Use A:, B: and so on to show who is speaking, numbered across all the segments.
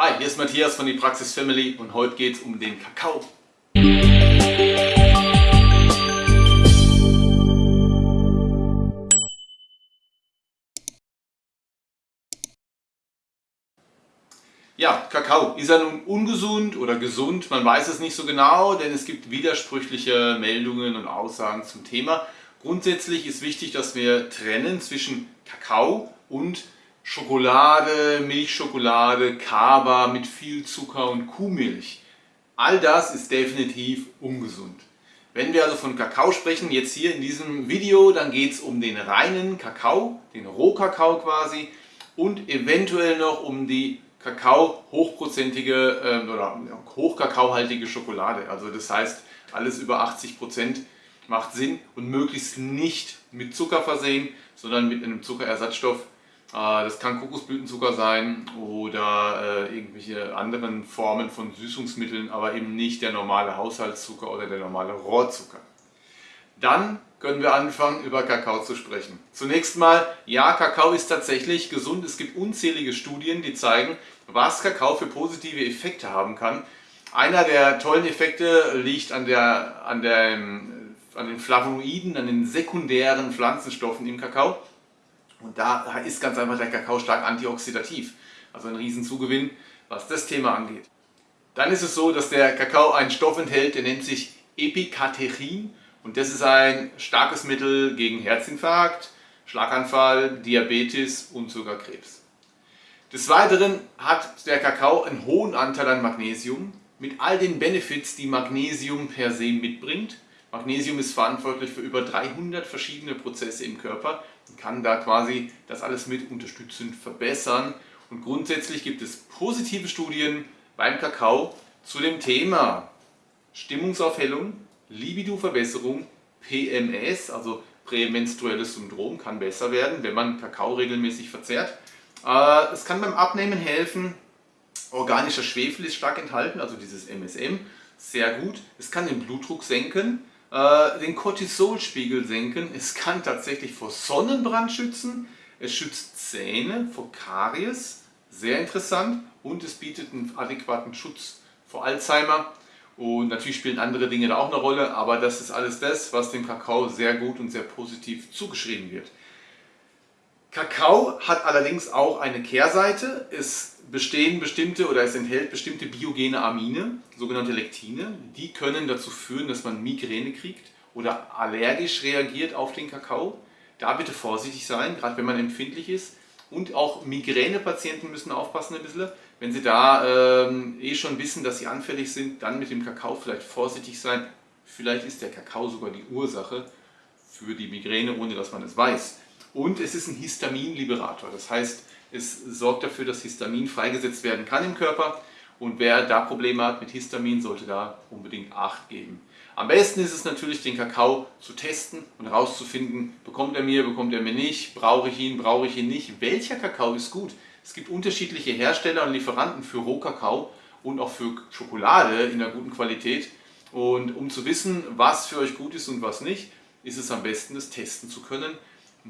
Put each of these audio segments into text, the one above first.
A: Hi, hier ist Matthias von die Praxis Family und heute geht es um den Kakao. Ja, Kakao. Ist er nun ungesund oder gesund? Man weiß es nicht so genau, denn es gibt widersprüchliche Meldungen und Aussagen zum Thema. Grundsätzlich ist wichtig, dass wir trennen zwischen Kakao und Schokolade, Milchschokolade, Kaba mit viel Zucker und Kuhmilch. All das ist definitiv ungesund. Wenn wir also von Kakao sprechen, jetzt hier in diesem Video, dann geht es um den reinen Kakao, den Rohkakao quasi und eventuell noch um die Kakao hochprozentige äh, oder hochkakaohaltige Schokolade. Also das heißt, alles über 80 Prozent macht Sinn und möglichst nicht mit Zucker versehen, sondern mit einem Zuckerersatzstoff, das kann Kokosblütenzucker sein oder äh, irgendwelche anderen Formen von Süßungsmitteln, aber eben nicht der normale Haushaltszucker oder der normale Rohrzucker. Dann können wir anfangen, über Kakao zu sprechen. Zunächst mal, ja, Kakao ist tatsächlich gesund. Es gibt unzählige Studien, die zeigen, was Kakao für positive Effekte haben kann. Einer der tollen Effekte liegt an, der, an, der, an den Flavonoiden, an den sekundären Pflanzenstoffen im Kakao. Und da ist ganz einfach der Kakao stark antioxidativ, also ein Riesenzugewinn, was das Thema angeht. Dann ist es so, dass der Kakao einen Stoff enthält, der nennt sich Epikaterin und das ist ein starkes Mittel gegen Herzinfarkt, Schlaganfall, Diabetes und sogar Krebs. Des Weiteren hat der Kakao einen hohen Anteil an Magnesium mit all den Benefits, die Magnesium per se mitbringt. Magnesium ist verantwortlich für über 300 verschiedene Prozesse im Körper kann da quasi das alles mit unterstützend verbessern. Und grundsätzlich gibt es positive Studien beim Kakao zu dem Thema Stimmungsaufhellung, Libidoverbesserung, PMS, also prämenstruelles Syndrom, kann besser werden, wenn man Kakao regelmäßig verzehrt. Äh, es kann beim Abnehmen helfen, organischer Schwefel ist stark enthalten, also dieses MSM, sehr gut. Es kann den Blutdruck senken, äh, den Cortisolspiegel senken. Es kann tatsächlich vor Sonnenbrand schützen. Es schützt Zähne vor Karies, sehr interessant. Und es bietet einen adäquaten Schutz vor Alzheimer. Und natürlich spielen andere Dinge da auch eine Rolle, aber das ist alles das, was dem Kakao sehr gut und sehr positiv zugeschrieben wird. Kakao hat allerdings auch eine Kehrseite. Es bestehen bestimmte oder es enthält bestimmte biogene Amine, sogenannte Lektine. Die können dazu führen, dass man Migräne kriegt oder allergisch reagiert auf den Kakao. Da bitte vorsichtig sein, gerade wenn man empfindlich ist. Und auch Migränepatienten müssen aufpassen ein bisschen. Wenn sie da ähm, eh schon wissen, dass sie anfällig sind, dann mit dem Kakao vielleicht vorsichtig sein. Vielleicht ist der Kakao sogar die Ursache für die Migräne, ohne dass man es weiß. Und es ist ein Histaminliberator. Das heißt, es sorgt dafür, dass Histamin freigesetzt werden kann im Körper. Und wer da Probleme hat mit Histamin, sollte da unbedingt Acht geben. Am besten ist es natürlich, den Kakao zu testen und herauszufinden, bekommt er mir, bekommt er mir nicht, brauche ich ihn, brauche ich ihn nicht. Welcher Kakao ist gut? Es gibt unterschiedliche Hersteller und Lieferanten für Rohkakao und auch für Schokolade in einer guten Qualität. Und um zu wissen, was für euch gut ist und was nicht, ist es am besten, das testen zu können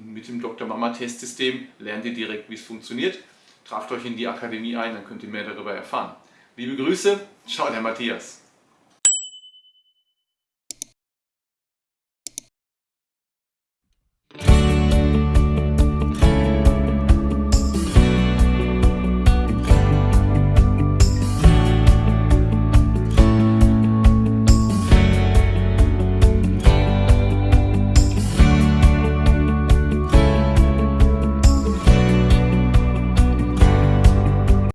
A: mit dem Dr. Mama Testsystem lernt ihr direkt, wie es funktioniert. Traft euch in die Akademie ein, dann könnt ihr mehr darüber erfahren. Liebe Grüße, ciao der Matthias.